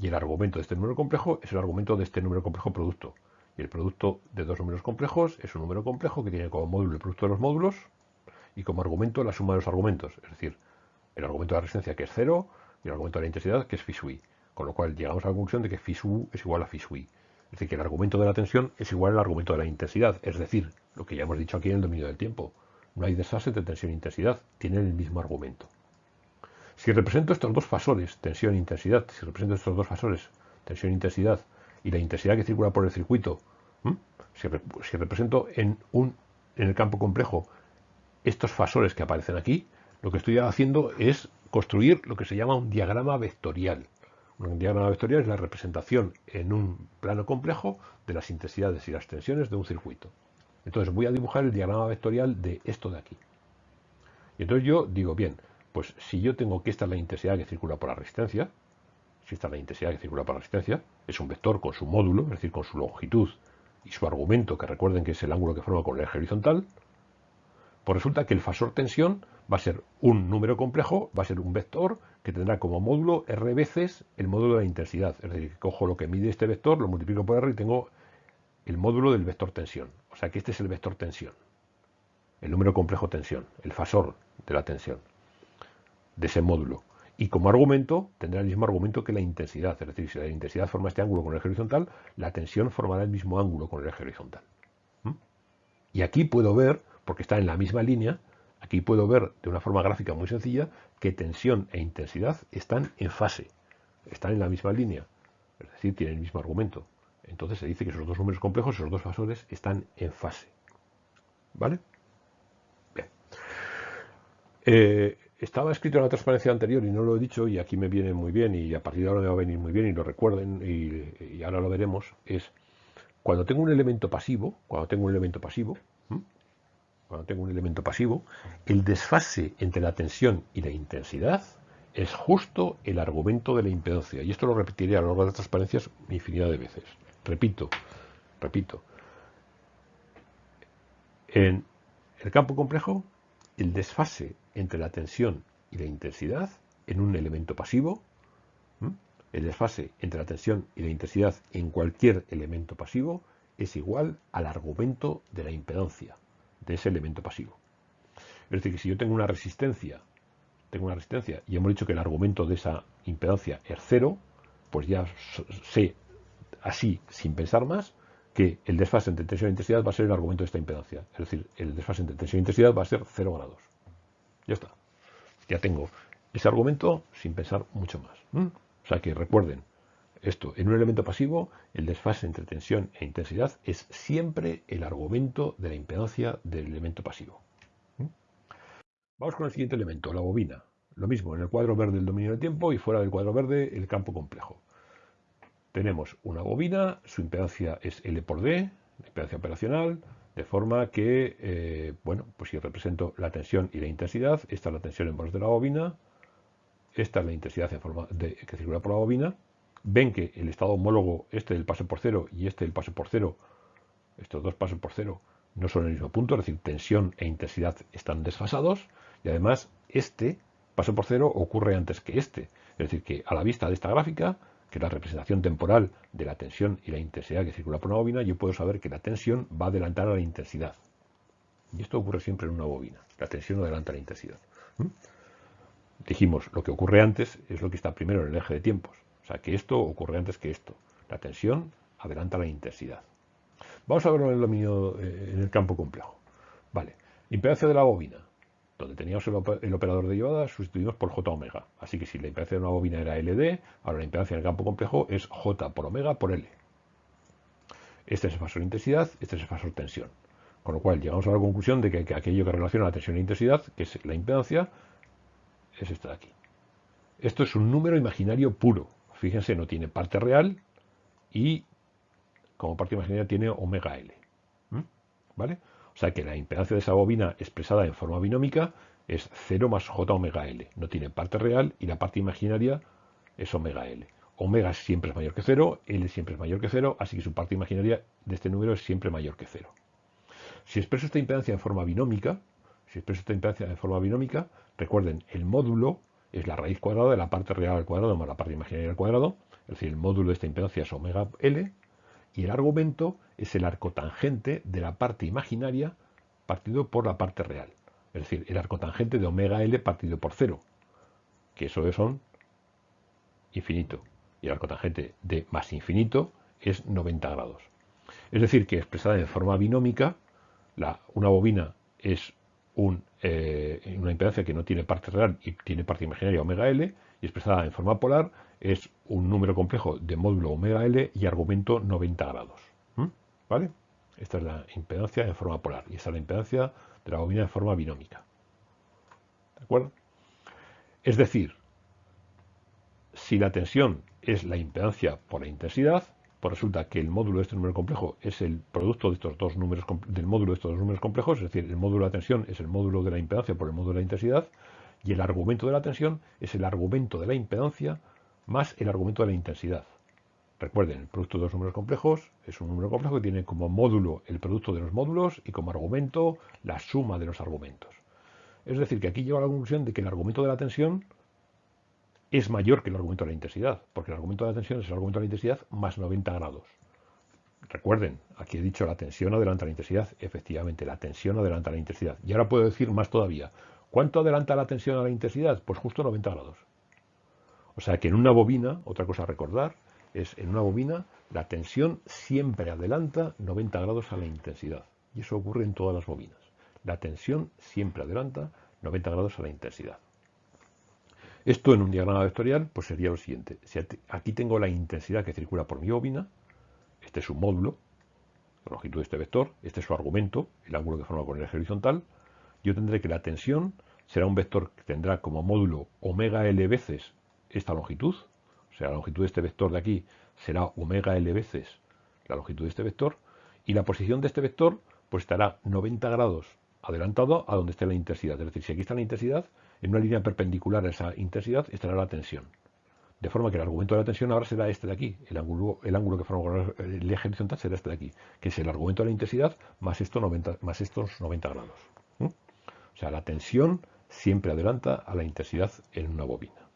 Y el argumento de este número complejo es el argumento de este número complejo producto. Y el producto de dos números complejos es un número complejo que tiene como módulo el producto de los módulos y como argumento la suma de los argumentos. Es decir, el argumento de la resistencia que es cero y el argumento de la intensidad que es phi Con lo cual llegamos a la conclusión de que phi es igual a phi Es decir, que el argumento de la tensión es igual al argumento de la intensidad. Es decir, lo que ya hemos dicho aquí en el dominio del tiempo. No hay desfase entre tensión e intensidad. Tienen el mismo argumento. Si represento estos dos fasores, tensión e intensidad, si represento estos dos fasores, tensión e intensidad, y la intensidad que circula por el circuito, si, represento en, un, en el campo complejo estos fasores que aparecen aquí, lo que estoy haciendo es construir lo que se llama un diagrama vectorial. Un diagrama vectorial es la representación en un plano complejo de las intensidades y las tensiones de un circuito. Entonces voy a dibujar el diagrama vectorial de esto de aquí. Y entonces yo digo, bien, pues si yo tengo que esta es la intensidad que circula por la resistencia, si esta es la intensidad que circula por la resistencia, es un vector con su módulo, es decir, con su longitud y su argumento, que recuerden que es el ángulo que forma con el eje horizontal, pues resulta que el fasor tensión va a ser un número complejo, va a ser un vector que tendrá como módulo r veces el módulo de la intensidad. Es decir, que cojo lo que mide este vector, lo multiplico por r y tengo el módulo del vector tensión. O sea que este es el vector tensión, el número complejo tensión, el fasor de la tensión de ese módulo. Y como argumento tendrá el mismo argumento que la intensidad. Es decir, si la intensidad forma este ángulo con el eje horizontal, la tensión formará el mismo ángulo con el eje horizontal. ¿Mm? Y aquí puedo ver, porque está en la misma línea, aquí puedo ver de una forma gráfica muy sencilla que tensión e intensidad están en fase, están en la misma línea. Es decir, tienen el mismo argumento. Entonces se dice que esos dos números complejos, esos dos fasores, están en fase. ¿Vale? Bien. Eh, estaba escrito en la transparencia anterior y no lo he dicho y aquí me viene muy bien y a partir de ahora me va a venir muy bien y lo recuerden y, ahora lo veremos, es cuando tengo un elemento pasivo, cuando tengo un elemento pasivo, cuando tengo un elemento pasivo, el desfase entre la tensión y la intensidad es justo el argumento de la impedancia. Y esto lo repetiré a lo largo de las transparencias infinidad de veces. Repito, repito. En el campo complejo, el desfase entre la tensión y la intensidad en un elemento pasivo, el desfase entre la tensión y la intensidad en cualquier elemento pasivo es igual al argumento de la impedancia de ese elemento pasivo. Es decir, que si yo tengo una resistencia, tengo una resistencia y hemos dicho que el argumento de esa impedancia es cero, pues ya sé así, sin pensar más, que el desfase entre tensión e intensidad va a ser el argumento de esta impedancia. Es decir, el desfase entre tensión e intensidad va a ser cero grados. Ya está. Ya tengo ese argumento sin pensar mucho más. O sea que recuerden, esto, en un elemento pasivo, el desfase entre tensión e intensidad es siempre el argumento de la impedancia del elemento pasivo. Vamos con el siguiente elemento, la bobina. Lo mismo, en el cuadro verde el dominio del tiempo y fuera del cuadro verde el campo complejo. Tenemos una bobina, su impedancia es L por D, impedancia operacional, de forma que, eh, bueno, pues si represento la tensión y la intensidad, esta es la tensión en voz de la bobina, esta es la intensidad en forma de, que circula por la bobina. Ven que el estado homólogo, este del paso por cero y este del paso por cero, estos dos pasos por cero, no son el mismo punto, es decir, tensión e intensidad están desfasados y además este paso por cero ocurre antes que este. Es decir, que a la vista de esta gráfica, que es la representación temporal de la tensión y la intensidad que circula por una bobina, yo puedo saber que la tensión va a adelantar a la intensidad. Y esto ocurre siempre en una bobina. La tensión adelanta la intensidad. ¿Mm? Dijimos, lo que ocurre antes es lo que está primero en el eje de tiempos. Sea, que esto ocurre antes que esto. La tensión adelanta la intensidad. Vamos a verlo en el dominio, eh, en el campo complejo. Vale. Impedancia de la bobina donde teníamos el, operador de llevada, sustituimos por J omega. Así que si la impedancia de una bobina era LD, ahora la impedancia en el campo complejo es J por omega por L. Este es el fasor intensidad, este es el fasor tensión. Con lo cual llegamos a la conclusión de que, aquello que relaciona la tensión e intensidad, que es la impedancia, es esta de aquí. Esto es un número imaginario puro. Fíjense, no tiene parte real y como parte imaginaria tiene omega L. ¿Vale? O sea que la impedancia de esa bobina expresada en forma binómica es 0 más j omega L. No tiene parte real y la parte imaginaria es omega L. Omega siempre es mayor que 0, L siempre es mayor que 0, así que su parte imaginaria de este número es siempre mayor que 0. Si expreso esta impedancia en forma binómica, si expreso esta impedancia en forma binómica, recuerden, el módulo es la raíz cuadrada de la parte real al cuadrado más la parte imaginaria al cuadrado, es decir, el módulo de esta impedancia es omega L, y el argumento es el arco tangente de la parte imaginaria partido por la parte real. Es decir, el arco tangente de omega L partido por 0, que eso son infinito. Y el arco tangente de más infinito es 90 grados. Es decir, que expresada en forma binómica, la, una bobina es eh, una impedancia que no tiene parte real y tiene parte imaginaria omega L, y expresada en forma polar es un número complejo de módulo omega L y argumento 90 grados. ¿Vale? Esta es la impedancia en forma polar y esta es la impedancia de la bobina en forma binómica. ¿De acuerdo? Es decir, si la tensión es la impedancia por la intensidad, pues resulta que el módulo de este número complejo es el producto de estos dos números del módulo de estos dos números complejos, es decir, el módulo de la tensión es el módulo de la impedancia por el módulo de la intensidad, y el argumento de la tensión es el argumento de la impedancia más el argumento de la intensidad. Recuerden, el producto de dos números complejos es un número complejo que tiene como módulo el producto de los módulos y como argumento la suma de los argumentos. Es decir, que aquí lleva a la conclusión de que el argumento de la tensión es mayor que el argumento de la intensidad, porque el argumento de la tensión es el argumento de la intensidad más 90 grados. Recuerden, aquí he dicho la tensión adelanta la intensidad. Efectivamente, la tensión adelanta la intensidad. Y ahora puedo decir más todavía. ¿Cuánto adelanta la tensión a la intensidad? Pues justo 90 grados. O sea que en una bobina, otra cosa a recordar, es en una bobina la tensión siempre adelanta 90 grados a la intensidad. Y eso ocurre en todas las bobinas. La tensión siempre adelanta 90 grados a la intensidad. Esto en un diagrama vectorial pues sería lo siguiente. Si aquí tengo la intensidad que circula por mi bobina, este es su módulo, la longitud de este vector, este es su argumento, el ángulo que forma con el eje horizontal, yo tendré que la tensión será un vector que tendrá como módulo omega L veces esta longitud, o sea, la longitud de este vector de aquí será omega L veces la longitud de este vector, y la posición de este vector pues estará 90 grados adelantado a donde esté la intensidad. Es decir, si aquí está la intensidad, en una línea perpendicular a esa intensidad estará la tensión. De forma que el argumento de la tensión ahora será este de aquí. El ángulo, el ángulo que forma el eje horizontal será este de aquí, que es el argumento de la intensidad más, esto 90, más estos 90 grados. O sea, la tensión siempre adelanta a la intensidad en una bobina.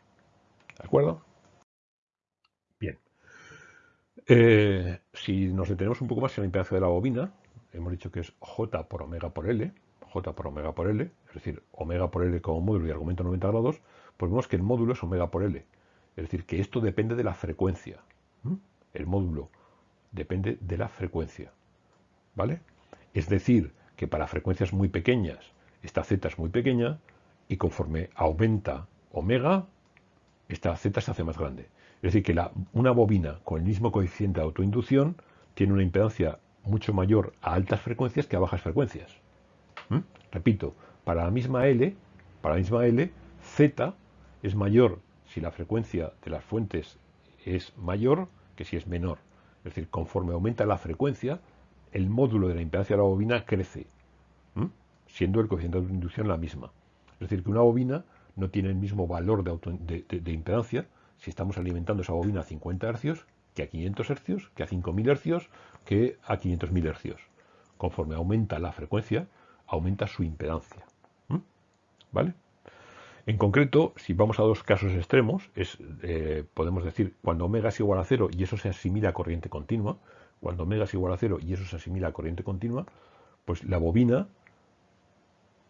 ¿De acuerdo? Bien. Eh, si nos detenemos un poco más en la impedancia de la bobina, hemos dicho que es J por omega por L, J por omega por L, es decir, omega por L como módulo y argumento 90 grados, pues vemos que el módulo es omega por L. Es decir, que esto depende de la frecuencia. El módulo depende de la frecuencia. ¿Vale? Es decir, que para frecuencias muy pequeñas, esta z es muy pequeña y conforme aumenta omega, esta z se hace más grande. Es decir, que una bobina con el mismo coeficiente de autoinducción tiene una impedancia mucho mayor a altas frecuencias que a bajas frecuencias. Repito, para la misma L, para la misma L, Z es mayor si la frecuencia de las fuentes es mayor que si es menor. Es decir, conforme aumenta la frecuencia, el módulo de la impedancia de la bobina crece, siendo el coeficiente de inducción la misma. Es decir, que una bobina no tiene el mismo valor de, de impedancia si estamos alimentando esa bobina a 50 Hz que a 500 Hz, que a 5000 Hz, que a 500.000 Hz. Conforme aumenta la frecuencia, aumenta su impedancia. ¿Vale? En concreto, si vamos a dos casos extremos, es, eh, podemos decir cuando omega es igual a cero y eso se asimila a corriente continua, cuando omega es igual a cero y eso se asimila a corriente continua, pues la bobina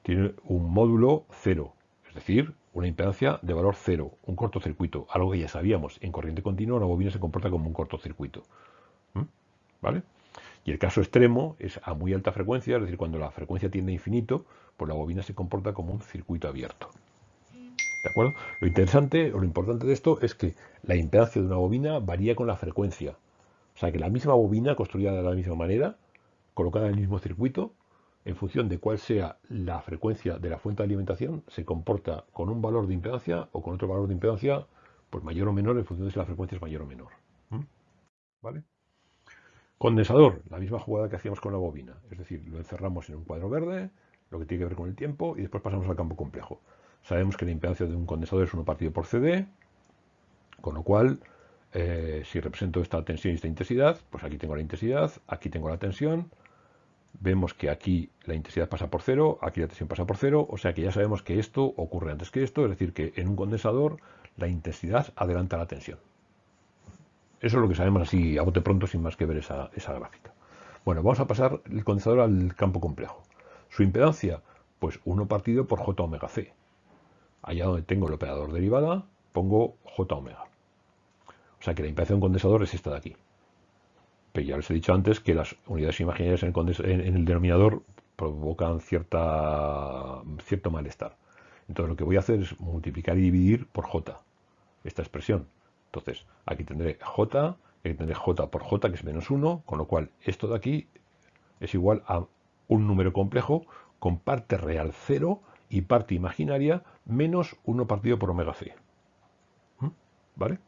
tiene un módulo cero, es decir, una impedancia de valor cero, un cortocircuito, algo que ya sabíamos. En corriente continua la bobina se comporta como un cortocircuito. ¿Vale? Y el caso extremo es a muy alta frecuencia, es decir, cuando la frecuencia tiende a infinito, pues la bobina se comporta como un circuito abierto. ¿De acuerdo? Lo interesante o lo importante de esto es que la impedancia de una bobina varía con la frecuencia. O sea que la misma bobina construida de la misma manera, colocada en el mismo circuito, en función de cuál sea la frecuencia de la fuente de alimentación, se comporta con un valor de impedancia o con otro valor de impedancia, pues mayor o menor en función de si la frecuencia es mayor o menor. ¿Vale? Condensador, la misma jugada que hacíamos con la bobina. Es decir, lo encerramos en un cuadro verde, lo que tiene que ver con el tiempo, y después pasamos al campo complejo. Sabemos que la impedancia de un condensador es 1 partido por CD, con lo cual, eh, si represento esta tensión y esta intensidad, pues aquí tengo la intensidad, aquí tengo la tensión, vemos que aquí la intensidad pasa por cero, aquí la tensión pasa por cero, o sea que ya sabemos que esto ocurre antes que esto, es decir, que en un condensador la intensidad adelanta la tensión. Eso es lo que sabemos así a bote pronto sin más que ver esa, gráfica. Bueno, vamos a pasar el condensador al campo complejo. Su impedancia, pues 1 partido por J omega C. Allá donde tengo el operador derivada, pongo J omega. O sea que la impedancia de un condensador es esta de aquí. Pero ya les he dicho antes que las unidades imaginarias en el, denominador provocan cierto malestar. Entonces lo que voy a hacer es multiplicar y dividir por j, esta expresión. Entonces aquí tendré j, aquí tendré j por j, que es menos 1, con lo cual esto de aquí es igual a un número complejo con parte real 0 y parte imaginaria menos 1 partido por omega c. ¿Mm? ¿Vale?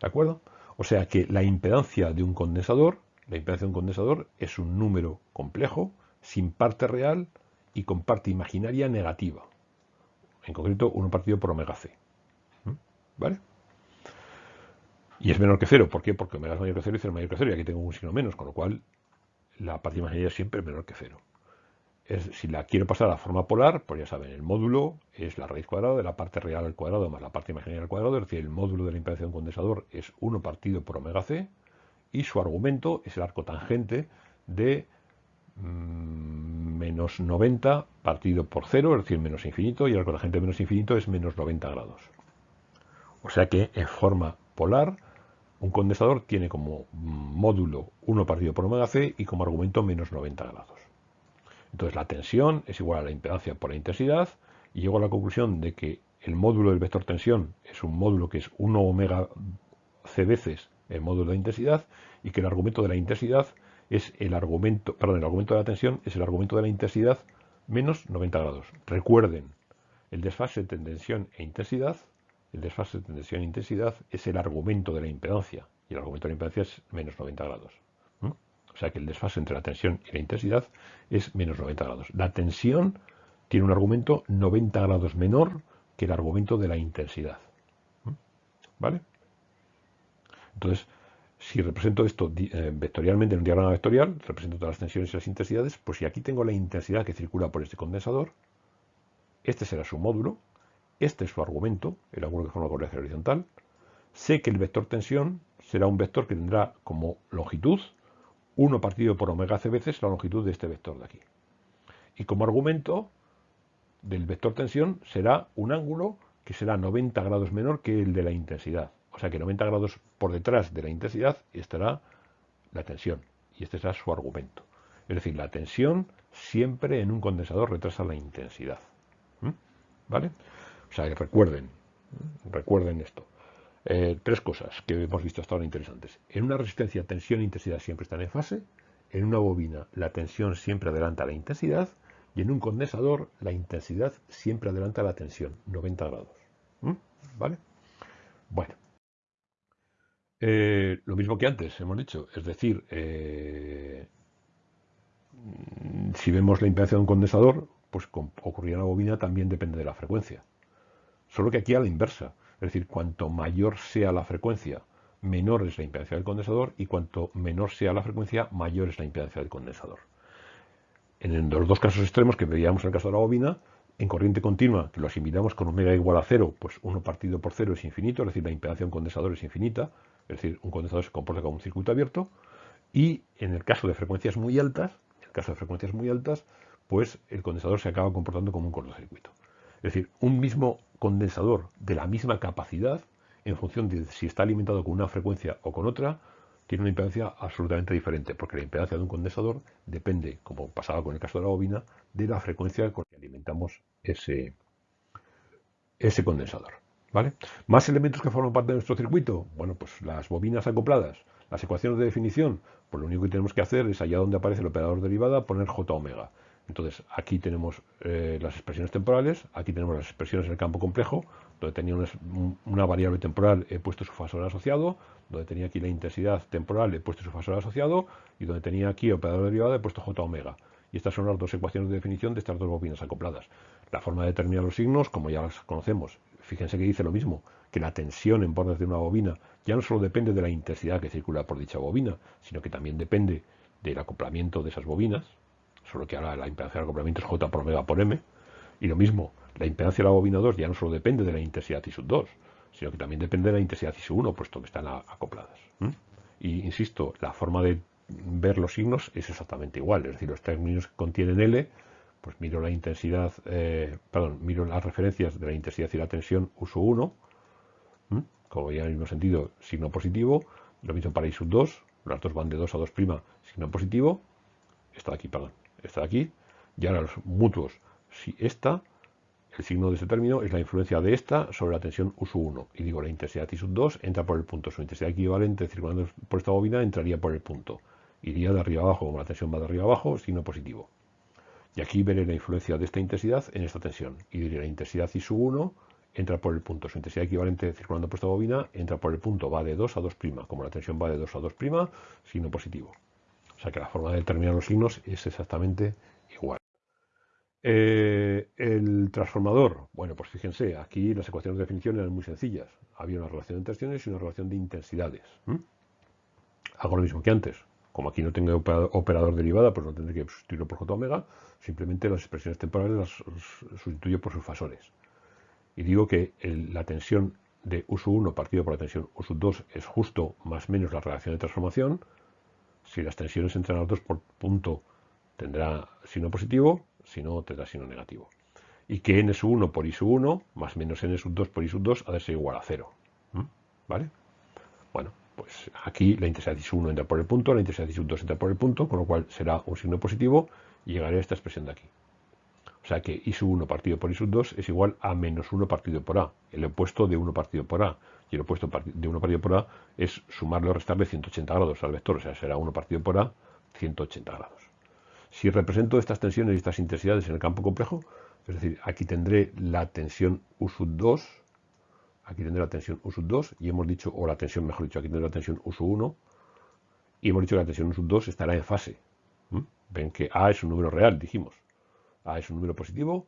¿De acuerdo? O sea que la impedancia de un condensador, la impedancia de un condensador es un número complejo, sin parte real y con parte imaginaria negativa. En concreto, 1 partido por omega c. ¿Vale? Y es menor que cero. ¿Por qué? Porque omega es mayor que cero y cero es mayor que cero. Y aquí tengo un signo menos, con lo cual la parte imaginaria siempre es menor que cero si la quiero pasar a la forma polar, pues ya saben, el módulo es la raíz cuadrada de la parte real al cuadrado más la parte imaginaria al cuadrado, es decir, el módulo de la impedancia condensador es 1 partido por omega c, y su argumento es el arco tangente de mm, menos 90 partido por 0, es decir, menos infinito, y el arco tangente de menos infinito es menos 90 grados. O sea que en forma polar, un condensador tiene como módulo 1 partido por omega c y como argumento menos 90 grados. Entonces la tensión es igual a la impedancia por la intensidad y llego a la conclusión de que el módulo del vector tensión es un módulo que es 1 omega c veces el módulo de intensidad y que el argumento de la intensidad es el argumento, perdón, el argumento de la tensión es el argumento de la intensidad menos 90 grados. Recuerden, el desfase entre tensión e intensidad, el desfase entre tensión e intensidad es el argumento de la impedancia y el argumento de la impedancia es menos 90 grados. O sea que el desfase entre la tensión y la intensidad es menos 90 grados. La tensión tiene un argumento 90 grados menor que el argumento de la intensidad. ¿Vale? Entonces, si represento esto eh, vectorialmente en un diagrama vectorial, represento todas las tensiones y las intensidades, pues si aquí tengo la intensidad que circula por este condensador, este será su módulo, este es su argumento, el ángulo que forma corriente horizontal, sé que el vector tensión será un vector que tendrá como longitud 1 partido por omega c veces la longitud de este vector de aquí. Y como argumento del vector tensión será un ángulo que será 90 grados menor que el de la intensidad. O sea que 90 grados por detrás de la intensidad estará la tensión. Y este será su argumento. Es decir, la tensión siempre en un condensador retrasa la intensidad. ¿Mm? ¿Vale? O sea, recuerden, recuerden esto. Eh, tres cosas que hemos visto hasta ahora interesantes. En una resistencia, tensión e intensidad siempre están en fase. En una bobina, la tensión siempre adelanta la intensidad. Y en un condensador, la intensidad siempre adelanta la tensión, 90 grados. ¿Mm? ¿Vale? Bueno. Eh, lo mismo que antes hemos dicho, es decir, eh, si vemos la impedancia de un condensador, pues ocurrir en la bobina también depende de la frecuencia. Solo que aquí a la inversa. Es decir, cuanto mayor sea la frecuencia, menor es la impedancia del condensador y cuanto menor sea la frecuencia, mayor es la impedancia del condensador. En los dos casos extremos que veíamos en el caso de la bobina, en corriente continua, que lo asimilamos con omega igual a cero, pues 1 partido por cero es infinito, es decir, la impedancia de un condensador es infinita, es decir, un condensador se comporta como un circuito abierto, y en el caso de frecuencias muy altas, en el caso de frecuencias muy altas, pues el condensador se acaba comportando como un cortocircuito. Es decir, un mismo condensador de la misma capacidad, en función de si está alimentado con una frecuencia o con otra, tiene una impedancia absolutamente diferente, porque la impedancia de un condensador depende, como pasaba con el caso de la bobina, de la frecuencia con la que alimentamos ese, ese condensador. ¿vale? Más elementos que forman parte de nuestro circuito, bueno, pues las bobinas acopladas. Las ecuaciones de definición, pues lo único que tenemos que hacer es allá donde aparece el operador derivada poner j omega. Entonces, aquí tenemos eh, las expresiones temporales, aquí tenemos las expresiones en el campo complejo, donde tenía una, variable temporal he puesto su fasor asociado, donde tenía aquí la intensidad temporal he puesto su fasor asociado, y donde tenía aquí operador derivada he puesto j omega. Y estas son las dos ecuaciones de definición de estas dos bobinas acopladas. La forma de determinar los signos, como ya las conocemos, fíjense que dice lo mismo, que la tensión en bordes de una bobina ya no solo depende de la intensidad que circula por dicha bobina, sino que también depende del acoplamiento de esas bobinas, solo que ahora la impedancia del acoplamiento es J por omega por M, y lo mismo, la impedancia de la bobina 2 ya no solo depende de la intensidad I sub 2, sino que también depende de la intensidad I sub 1, puesto que están acopladas. Y insisto, la forma de ver los signos es exactamente igual, es decir, los términos que contienen L, pues miro la intensidad, eh, perdón, miro las referencias de la intensidad y la tensión U sub 1, como ya en el mismo sentido, signo positivo, lo mismo para I sub 2, las dos van de 2 a 2', signo positivo, esta de aquí, perdón, esta de aquí, y ahora los mutuos, si esta, el signo de este término es la influencia de esta sobre la tensión U sub 1, y digo, la intensidad I sub 2 entra por el punto, su intensidad equivalente circulando por esta bobina entraría por el punto, iría de arriba abajo, como la tensión va de arriba abajo, signo positivo. Y aquí veré la influencia de esta intensidad en esta tensión, y diré la intensidad I sub 1 entra por el punto, su intensidad equivalente circulando por esta bobina entra por el punto, va de 2 a 2', como la tensión va de 2 a 2', signo positivo. O sea que la forma de determinar los signos es exactamente igual. Eh, el transformador, bueno, pues fíjense, aquí las ecuaciones de definición eran muy sencillas. Había una relación de tensiones y una relación de intensidades. Hago lo mismo que antes. Como aquí no tengo operador derivada, pues no tendré que sustituirlo por j omega. Simplemente las expresiones temporales las sustituyo por sus fasores. Y digo que la tensión de U 1 partido por la tensión U 2 es justo más menos la relación de transformación. Si las tensiones entre las dos por punto tendrá signo positivo, si no tendrá signo negativo. Y que n 1 por i 1 más menos n 2 por i 2 ha de ser igual a 0. ¿Vale? Bueno, pues aquí la intensidad i 1 entra por el punto, la intensidad i 2 entra por el punto, con lo cual será un signo positivo y llegaré a esta expresión de aquí. O sea que i 1 partido por i 2 es igual a menos 1 partido por a, el opuesto de 1 partido por a. Y el opuesto de 1 partido por a es sumarle o restarle 180 grados al vector, o sea, será 1 partido por a 180 grados. Si represento estas tensiones y estas intensidades en el campo complejo, es decir, aquí tendré la tensión U 2, aquí tendré la tensión U 2, y hemos dicho, o la tensión, mejor dicho, aquí tendré la tensión U 1, y hemos dicho que la tensión U 2 estará en fase. Ven que A es un número real, dijimos. A es un número positivo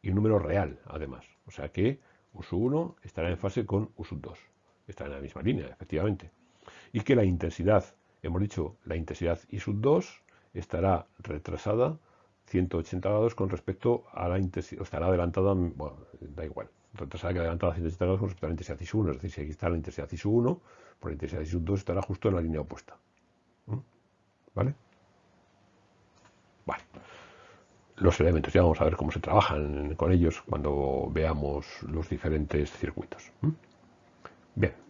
y un número real, además. O sea que U 1 estará en fase con U 2. Estará en la misma línea, efectivamente. Y que la intensidad, hemos dicho, la intensidad I 2 estará retrasada 180 grados con respecto a la intensidad, estará adelantada, bueno, da igual, retrasada que adelantada 180 grados con respecto a la intensidad I1, es decir, si aquí está la intensidad I1, por la intensidad I2 estará justo en la línea opuesta. ¿Mm? ¿Vale? Vale. Los elementos, ya vamos a ver cómo se trabajan con ellos cuando veamos los diferentes circuitos. ¿Mm? Bien.